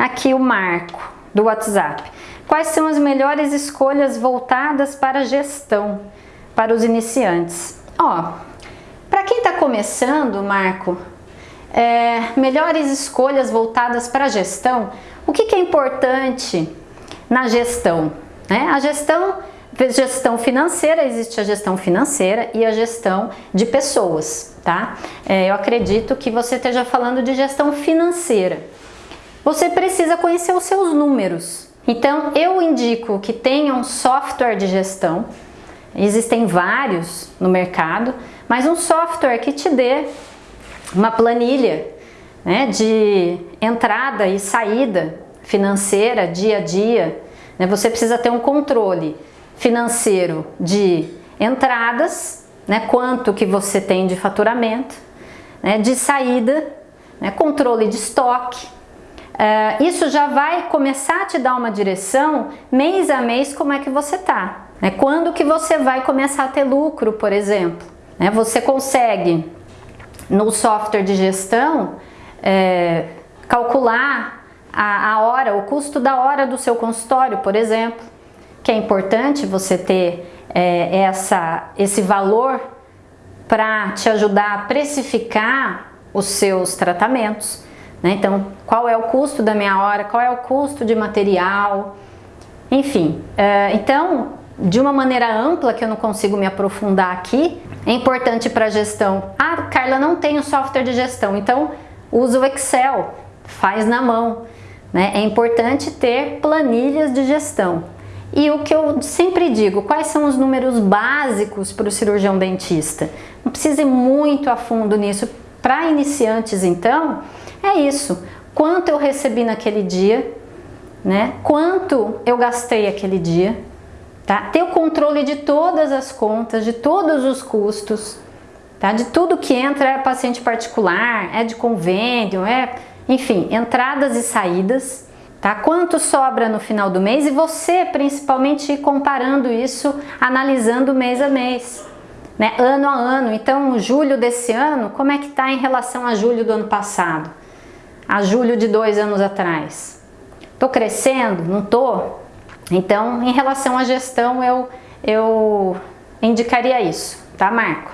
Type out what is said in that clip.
aqui o Marco do WhatsApp. Quais são as melhores escolhas voltadas para gestão, para os iniciantes? Ó, para quem está começando, Marco, é, melhores escolhas voltadas para gestão, o que, que é importante na gestão? Né? A gestão, gestão financeira, existe a gestão financeira e a gestão de pessoas, tá? É, eu acredito que você esteja falando de gestão financeira. Você precisa conhecer os seus números. Então, eu indico que tenha um software de gestão, existem vários no mercado, mas um software que te dê uma planilha né, de entrada e saída financeira dia a dia. Né, você precisa ter um controle financeiro de entradas, né, quanto que você tem de faturamento, né, de saída, né, controle de estoque. Uh, isso já vai começar a te dar uma direção mês a mês como é que você tá. Né? Quando que você vai começar a ter lucro, por exemplo. Né? Você consegue no software de gestão é, calcular a, a hora, o custo da hora do seu consultório, por exemplo, que é importante você ter é, essa, esse valor para te ajudar a precificar os seus tratamentos. Né? Então, qual é o custo da minha hora, qual é o custo de material, enfim. É, então, de uma maneira ampla, que eu não consigo me aprofundar aqui, é importante para a gestão. Ah, Carla, não tenho software de gestão, então usa o Excel, faz na mão. Né? É importante ter planilhas de gestão. E o que eu sempre digo, quais são os números básicos para o cirurgião dentista? Não precisa ir muito a fundo nisso. Para iniciantes, então, é isso. Quanto eu recebi naquele dia, né? quanto eu gastei aquele dia, tá? Ter o controle de todas as contas, de todos os custos, tá? De tudo que entra é paciente particular, é de convênio, é, enfim, entradas e saídas, tá? Quanto sobra no final do mês e você principalmente comparando isso, analisando mês a mês, né? Ano a ano. Então, julho desse ano, como é que tá em relação a julho do ano passado? A julho de dois anos atrás? Tô crescendo? Não tô? Então, em relação à gestão, eu, eu indicaria isso, tá, Marco?